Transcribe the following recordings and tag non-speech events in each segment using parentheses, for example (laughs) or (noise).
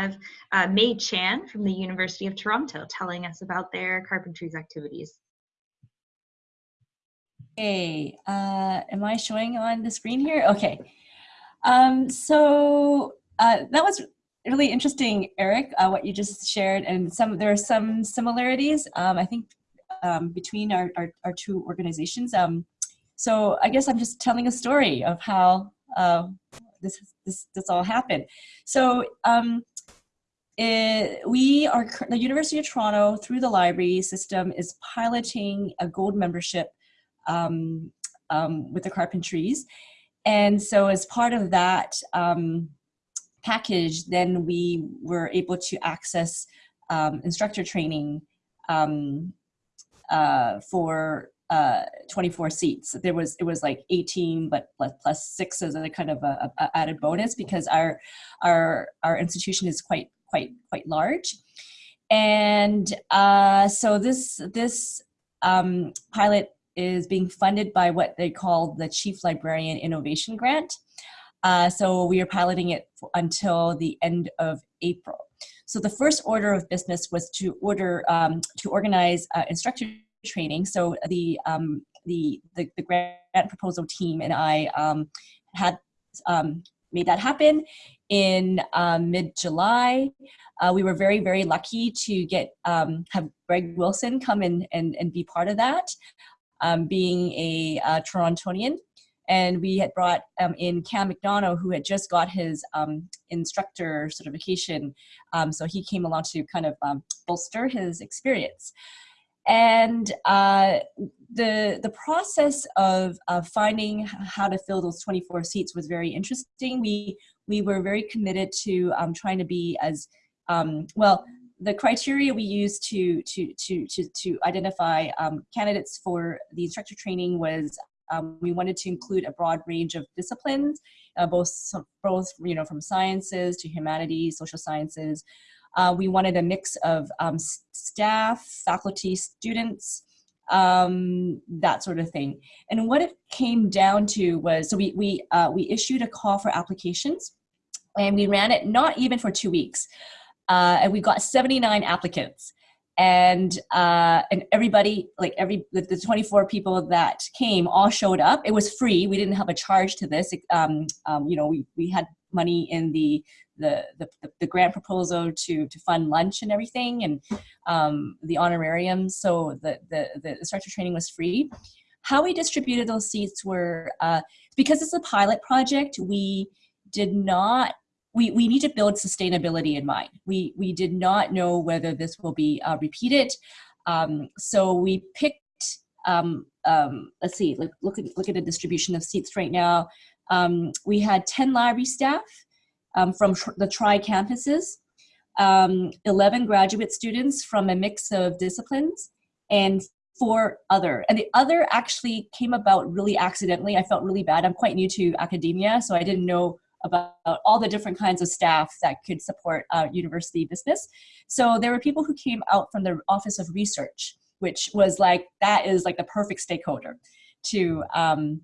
have uh, Mei Chan from the University of Toronto telling us about their carpentries activities. Hey, uh, am I showing on the screen here? Okay. Um, so uh, that was really interesting, Eric, uh, what you just shared, and some there are some similarities. Um, I think um, between our, our, our two organizations. Um, so I guess I'm just telling a story of how uh, this this this all happened. So um, it, we are the University of Toronto through the library system is piloting a gold membership um, um, with the Carpentries, and so as part of that um, package, then we were able to access um, instructor training um, uh, for uh, 24 seats. There was it was like 18, but plus, plus six as a kind of a, a, added bonus because our our our institution is quite quite quite large, and uh, so this this um, pilot is being funded by what they call the Chief Librarian Innovation Grant. Uh, so we are piloting it until the end of April. So the first order of business was to order um, to organize uh, instructor training. So the um, the, the, the grant proposal team and I um, had um, made that happen in um, mid-July. Uh, we were very, very lucky to get um, have Greg Wilson come in and, and be part of that, um, being a uh, Torontonian. And we had brought um, in Cam McDonough, who had just got his um, instructor certification. Um, so he came along to kind of bolster his experience. And uh, the, the process of, of finding how to fill those 24 seats was very interesting. We, we were very committed to um, trying to be as, um, well, the criteria we used to, to, to, to, to identify um, candidates for the instructor training was um, we wanted to include a broad range of disciplines, uh, both, both you know, from sciences to humanities, social sciences, uh, we wanted a mix of um, staff, faculty, students, um, that sort of thing. And what it came down to was, so we, we, uh, we issued a call for applications and we ran it not even for two weeks. Uh, and we got 79 applicants and uh, and everybody like every the, the, 24 people that came all showed up it was free we didn't have a charge to this um, um, you know we, we had money in the the, the, the grant proposal to, to fund lunch and everything and um, the honorarium. So the, the, the instructor training was free. How we distributed those seats were, uh, because it's a pilot project, we did not, we, we need to build sustainability in mind. We, we did not know whether this will be uh, repeated. Um, so we picked, um, um, let's see, look, look, at, look at the distribution of seats right now. Um, we had 10 library staff, um, from the tri-campuses, um, 11 graduate students from a mix of disciplines, and four other. And the other actually came about really accidentally. I felt really bad. I'm quite new to academia, so I didn't know about all the different kinds of staff that could support uh, university business. So there were people who came out from the Office of Research, which was like, that is like the perfect stakeholder to, um,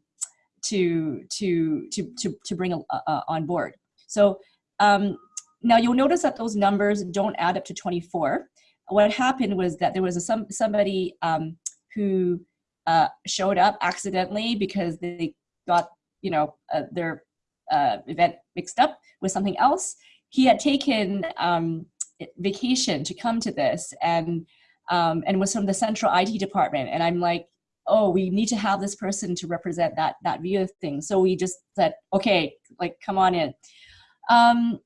to, to, to, to, to bring uh, on board. So um, now you'll notice that those numbers don't add up to 24. What happened was that there was a, some, somebody um, who uh, showed up accidentally because they got you know uh, their uh, event mixed up with something else. He had taken um, vacation to come to this and um, and was from the central IT department. And I'm like, oh, we need to have this person to represent that that view of things. So we just said, okay, like come on in. Um,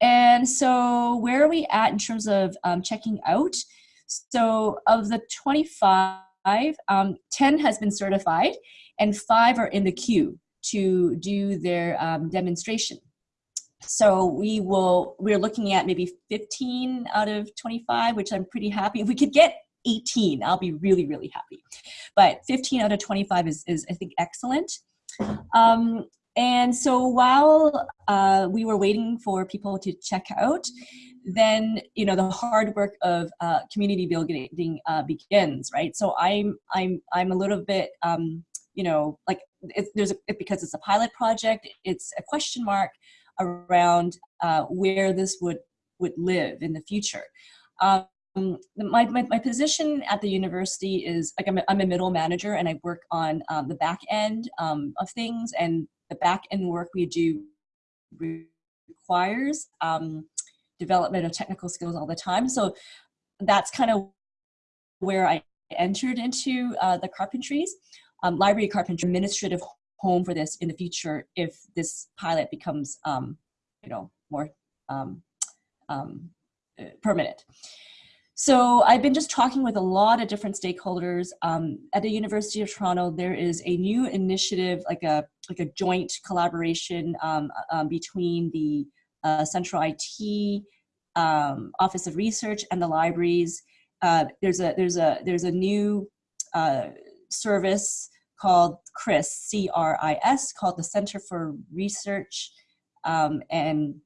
and so where are we at in terms of um, checking out? So of the 25, um, 10 has been certified and five are in the queue to do their um, demonstration. So we will, we're looking at maybe 15 out of 25, which I'm pretty happy. If we could get 18, I'll be really, really happy. But 15 out of 25 is, is I think, excellent. Um, and so while uh, we were waiting for people to check out, then you know the hard work of uh, community building uh, begins, right? So I'm I'm I'm a little bit um, you know like it, there's a, it, because it's a pilot project, it's a question mark around uh, where this would would live in the future. Um, my, my, my, position at the university is like I'm a, I'm a middle manager and I work on um, the back end um, of things and the back end work we do requires um, development of technical skills all the time. So that's kind of where I entered into uh, the carpentries. Um, library carpentry administrative home for this in the future if this pilot becomes, um, you know, more um, um, uh, permanent. So I've been just talking with a lot of different stakeholders. Um, at the University of Toronto, there is a new initiative, like a like a joint collaboration um, um, between the uh, Central IT Office of Research and the libraries. Uh, there's a there's a there's a new uh, service called CRIS, C-R-I-S, called the Center for Research um, and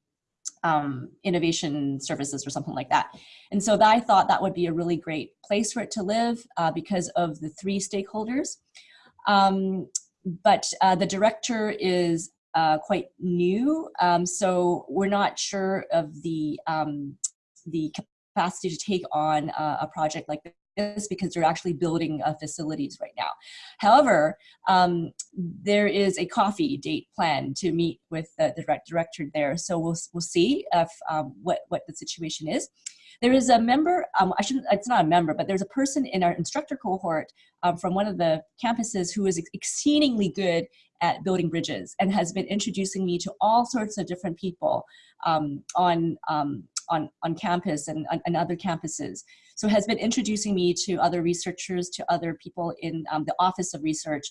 um, Innovation Services or something like that. And so I thought that would be a really great place for it to live uh, because of the three stakeholders. Um, but uh, the director is uh, quite new, um, so we're not sure of the um, the capacity to take on a project like is because they're actually building uh, facilities right now. However, um, there is a coffee date planned to meet with the, the director there. So we'll, we'll see if, um, what, what the situation is. There is a member, um, I shouldn't, it's not a member, but there's a person in our instructor cohort um, from one of the campuses who is exceedingly good at building bridges and has been introducing me to all sorts of different people um, on, um, on, on campus and, and other campuses. So has been introducing me to other researchers, to other people in um, the Office of Research,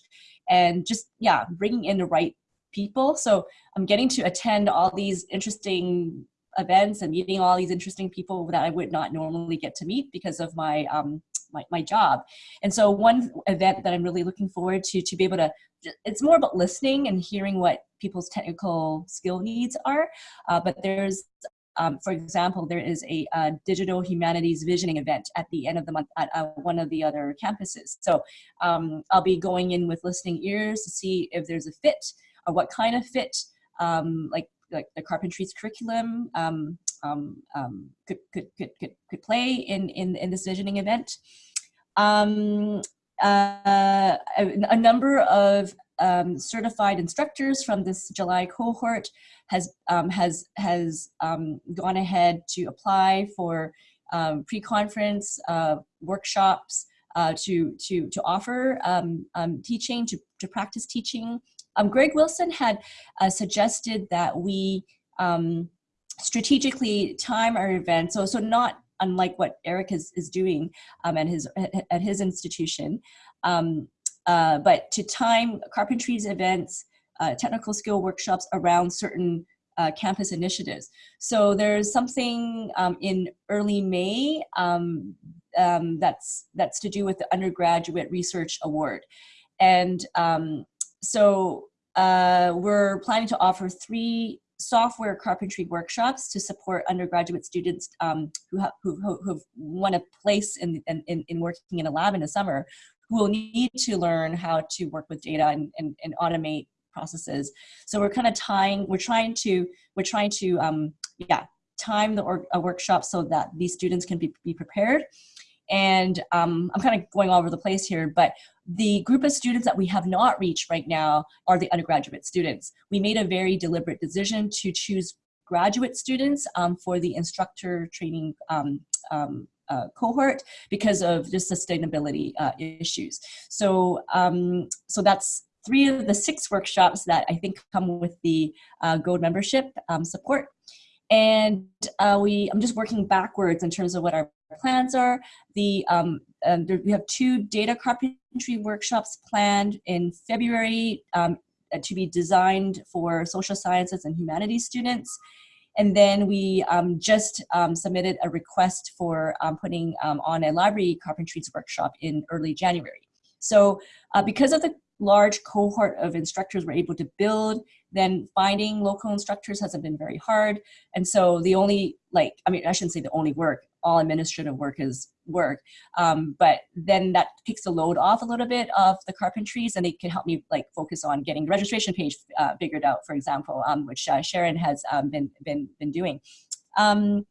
and just, yeah, bringing in the right people. So I'm getting to attend all these interesting events and meeting all these interesting people that I would not normally get to meet because of my, um, my, my job. And so one event that I'm really looking forward to, to be able to, it's more about listening and hearing what people's technical skill needs are. Uh, but there's um, for example, there is a, digital humanities visioning event at the end of the month at uh, one of the other campuses. So um, I'll be going in with listening ears to see if there's a fit or what kind of fit, um, like like the carpentry's curriculum um, um, um, could, could, could, could, could play in, in, in this visioning event. Uh, a, a number of um, certified instructors from this July cohort has, um, has, has um, gone ahead to apply for um, pre-conference uh, workshops uh, to, to, to offer um, um, teaching, to, to practice teaching. Greg Wilson had uh, suggested that we strategically time our events, so, so not unlike what Eric is, is doing um, at, his, at his institution, um, uh, but to time carpentry's events, uh, technical skill workshops around certain uh, campus initiatives. So there's something um, in early May um, um, that's, that's to do with the Undergraduate Research Award. And um, so uh, we're planning to offer three software carpentry workshops to support undergraduate students um, who, have, who, who, have won a place in, in, in working in a lab in the summer who will need to learn how to work with data and, and, and automate processes. So we're kind of tying, we're trying to, we're trying to, um, yeah, time the workshop so that these students can be, be prepared. And um, I'm kind of going all over the place here, but the group of students that we have not reached right now are the undergraduate students. We made a very deliberate decision to choose graduate students um, for the instructor training um, um, uh, cohort because of just sustainability uh, issues. So, um, so that's three of the six workshops that I think come with the uh, Gold membership um, support. And uh, we, I'm just working backwards in terms of what our plans are. The, um, there, we have two data carpentry workshops planned in February um, to be designed for social sciences and humanities students. And then we um, just um, submitted a request for um, putting um, on a library carpentries workshop in early January. So uh, because of the large cohort of instructors we're able to build, then finding local instructors hasn't been very hard. And so the only, like, I mean, I shouldn't say the only work, all administrative work is work. Um, but then that takes the load off a little bit of the carpentries and they can help me like focus on getting the registration page uh, figured out, for example, um, which uh, Sharon has um, been, been, been doing. Um,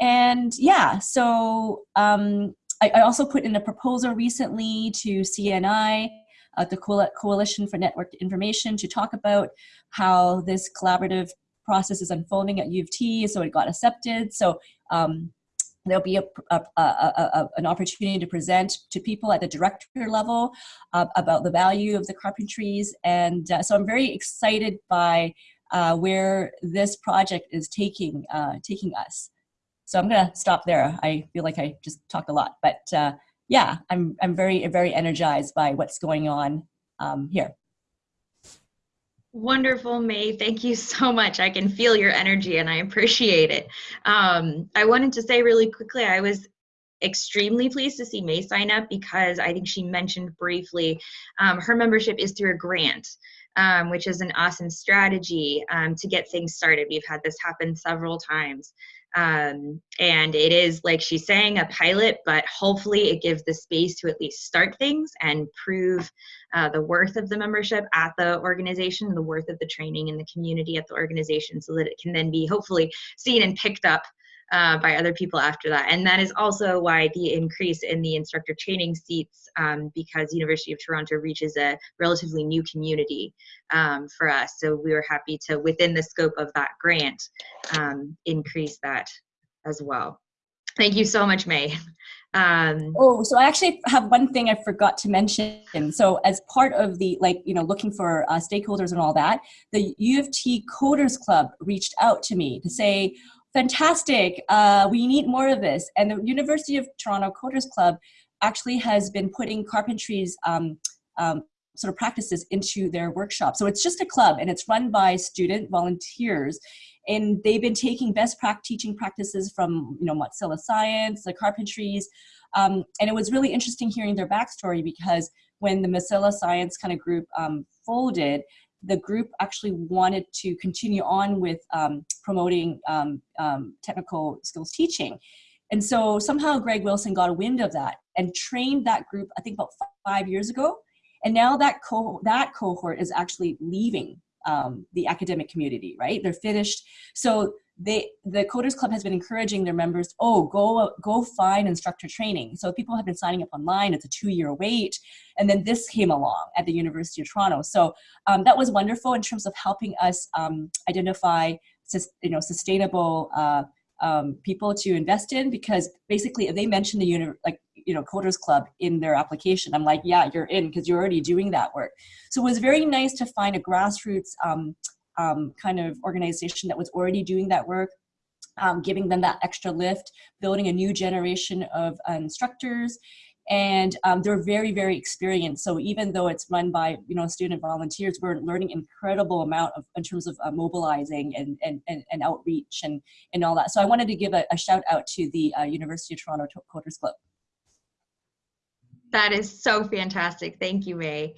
and yeah, so um, I, I, also put in a proposal recently to CNI, uh, the Coalition for Networked Information, to talk about how this collaborative process is unfolding at U of T, so it got accepted. So um, there'll be a, a, a, an opportunity to present to people at the director level uh, about the value of the carpentries. And uh, so I'm very excited by uh, where this project is taking, uh, taking us. So I'm gonna stop there. I feel like I just talked a lot, but uh, yeah, I'm, I'm very, very energized by what's going on um, here. Wonderful, May. Thank you so (laughs) much. I can feel your energy and I appreciate it. Um, I wanted to say really quickly, I was extremely pleased to see May sign up because I think she mentioned briefly um, her membership is through a grant, um, which is an awesome strategy um, to get things started. We've had this happen several times. Um, and it is like she's saying a pilot but hopefully it gives the space to at least start things and prove uh, the worth of the membership at the organization the worth of the training in the community at the organization so that it can then be hopefully seen and picked up uh, by other people after that. And that is also why the increase in the instructor training seats, um, because University of Toronto reaches a relatively new community um, for us. So we were happy to, within the scope of that grant, um, increase that as well. Thank you so much, May. (laughs) Um, oh, so I actually have one thing I forgot to mention. So as part of the, like, you know, looking for uh, stakeholders and all that, the U of T Coders Club reached out to me to say, fantastic, uh, we need more of this. And the University of Toronto Coders Club actually has been putting carpentry's um, um, sort of practices into their workshop. So it's just a club and it's run by student volunteers. And they've been taking best practice teaching practices from, you know, Mozilla Science, the carpentries. Um, and it was really interesting hearing their backstory because when the Mozilla Science kind of group um, folded, the group actually wanted to continue on with um, promoting um, um, technical skills teaching. And so somehow Greg Wilson got a wind of that and trained that group, I think about five years ago. And now that, co that cohort is actually leaving um, the academic community, right? They're finished. So they the coders club has been encouraging their members oh go go find instructor training. So people have been signing up online. It's a two-year wait. And then this came along at the university of toronto. So um, that was wonderful in terms of helping us um, identify you know sustainable uh, um, people to invest in because basically if they mentioned the uni like you know coders club in their application. I'm like yeah you're in because you're already doing that work. So it was very nice to find a grassroots um, kind of organization that was already doing that work, um, giving them that extra lift, building a new generation of instructors. And um, they're very, very experienced. So even though it's run by, you know, student volunteers, we're learning incredible amount of, in terms of uh, mobilizing and, and, and, and, outreach and, and all that. So I wanted to give a, a shout out to the uh, University of Toronto Coders Club. That is so fantastic. Thank you, May.